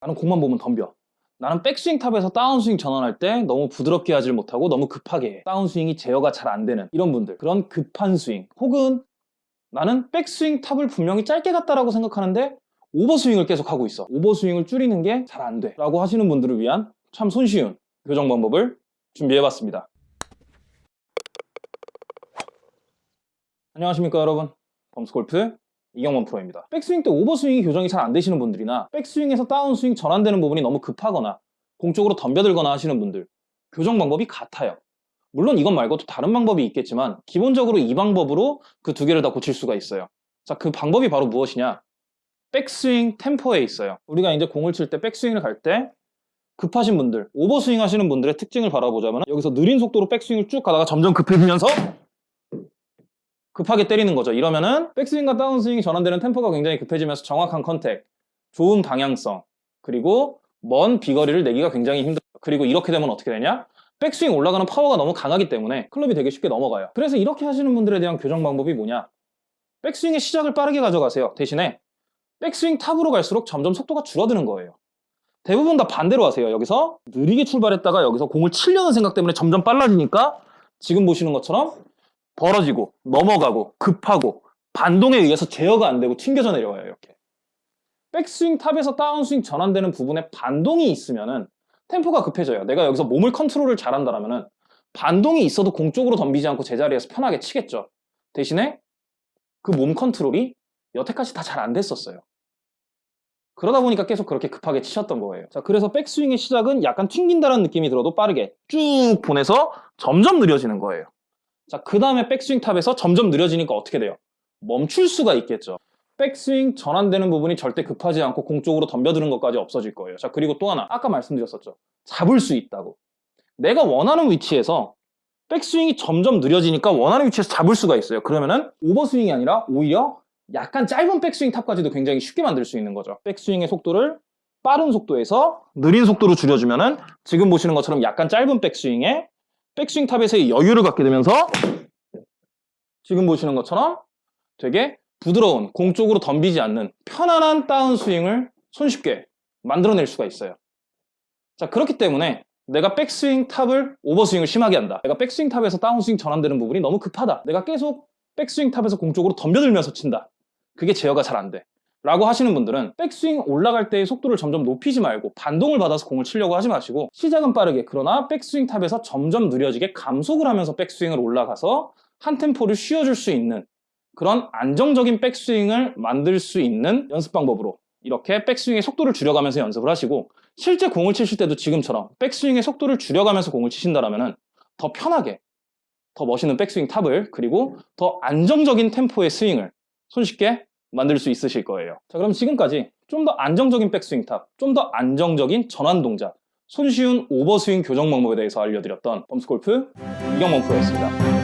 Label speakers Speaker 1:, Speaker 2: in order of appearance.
Speaker 1: 나는 공만 보면 덤벼. 나는 백스윙 탑에서 다운스윙 전환할 때 너무 부드럽게 하질 못하고 너무 급하게 해. 다운스윙이 제어가 잘 안 되는 이런 분들. 그런 급한 스윙. 혹은 나는 백스윙 탑을 분명히 짧게 갔다라고 생각하는데 오버스윙을 계속 하고 있어. 오버스윙을 줄이는 게 잘 안 돼. 라고 하시는 분들을 위한 참 손쉬운 교정 방법을 준비해봤습니다. 안녕하십니까 여러분. 범스골프 이경원 프로입니다. 백스윙 때 오버스윙이 교정이 잘 안 되시는 분들이나 백스윙에서 다운스윙 전환되는 부분이 너무 급하거나 공쪽으로 덤벼들거나 하시는 분들 교정 방법이 같아요. 물론 이것 말고도 다른 방법이 있겠지만 기본적으로 이 방법으로 그 두 개를 다 고칠 수가 있어요. 자, 그 방법이 바로 무엇이냐? 백스윙 템포에 있어요. 우리가 이제 공을 칠 때 백스윙을 갈 때 급하신 분들, 오버스윙 하시는 분들의 특징을 바라보자면 여기서 느린 속도로 백스윙을 쭉 가다가 점점 급해지면서 급하게 때리는 거죠. 이러면은 백스윙과 다운스윙이 전환되는 템포가 굉장히 급해지면서 정확한 contact, 좋은 방향성, 그리고 먼 비거리를 내기가 굉장히 힘들어요. 그리고 이렇게 되면 어떻게 되냐? 백스윙 올라가는 파워가 너무 강하기 때문에 클럽이 되게 쉽게 넘어가요. 그래서 이렇게 하시는 분들에 대한 교정 방법이 뭐냐? 백스윙의 시작을 빠르게 가져가세요. 대신에 백스윙 탑으로 갈수록 점점 속도가 줄어드는 거예요. 대부분 다 반대로 하세요. 여기서 느리게 출발했다가 여기서 공을 치려는 생각 때문에 점점 빨라지니까 지금 보시는 것처럼 벌어지고 넘어가고 급하고 반동에 의해서 제어가 안 되고 튕겨져 내려와요. 이렇게. 백스윙 탑에서 다운스윙 전환되는 부분에 반동이 있으면은 템포가 급해져요. 내가 여기서 몸을 컨트롤을 잘한다면은 반동이 있어도 공 쪽으로 덤비지 않고 제자리에서 편하게 치겠죠. 대신에 그 몸 컨트롤이 여태까지 다 잘 안 됐었어요. 그러다 보니까 계속 그렇게 급하게 치셨던 거예요. 자, 그래서 백스윙의 시작은 약간 튕긴다는 느낌이 들어도 빠르게 쭉 보내서 점점 느려지는 거예요. 자, 그 다음에 백스윙 탑에서 점점 느려지니까 어떻게 돼요? 멈출 수가 있겠죠. 백스윙 전환되는 부분이 절대 급하지 않고 공 쪽으로 덤벼드는 것까지 없어질 거예요. 자, 그리고 또 하나, 아까 말씀드렸었죠. 잡을 수 있다고. 내가 원하는 위치에서 백스윙이 점점 느려지니까 원하는 위치에서 잡을 수가 있어요. 그러면은 오버스윙이 아니라 오히려 약간 짧은 백스윙 탑까지도 굉장히 쉽게 만들 수 있는 거죠. 백스윙의 속도를 빠른 속도에서 느린 속도로 줄여주면은 지금 보시는 것처럼 약간 짧은 백스윙에 백스윙 탑에서의 여유를 갖게 되면서 지금 보시는 것처럼 되게 부드러운 공 쪽으로 덤비지 않는 편안한 다운스윙을 손쉽게 만들어낼 수가 있어요. 자 그렇기 때문에 내가 백스윙 탑을 오버스윙을 심하게 한다. 내가 백스윙 탑에서 다운스윙 전환되는 부분이 너무 급하다. 내가 계속 백스윙 탑에서 공 쪽으로 덤벼들면서 친다. 그게 제어가 잘 안 돼. 라고 하시는 분들은 백스윙 올라갈 때의 속도를 점점 높이지 말고 반동을 받아서 공을 치려고 하지 마시고 시작은 빠르게 그러나 백스윙 탑에서 점점 느려지게 감속을 하면서 백스윙을 올라가서 한 템포를 쉬어줄 수 있는 그런 안정적인 백스윙을 만들 수 있는 연습 방법으로 이렇게 백스윙의 속도를 줄여가면서 연습을 하시고 실제 공을 치실 때도 지금처럼 백스윙의 속도를 줄여가면서 공을 치신다면 더 편하게 더 멋있는 백스윙 탑을 그리고 더 안정적인 템포의 스윙을 손쉽게 만들 수 있으실 거예요. 자, 그럼 지금까지 좀 더 안정적인 백스윙 탑, 좀 더 안정적인 전환 동작, 손쉬운 오버스윙 교정 방법에 대해서 알려드렸던 범스골프 이경범 프로였습니다.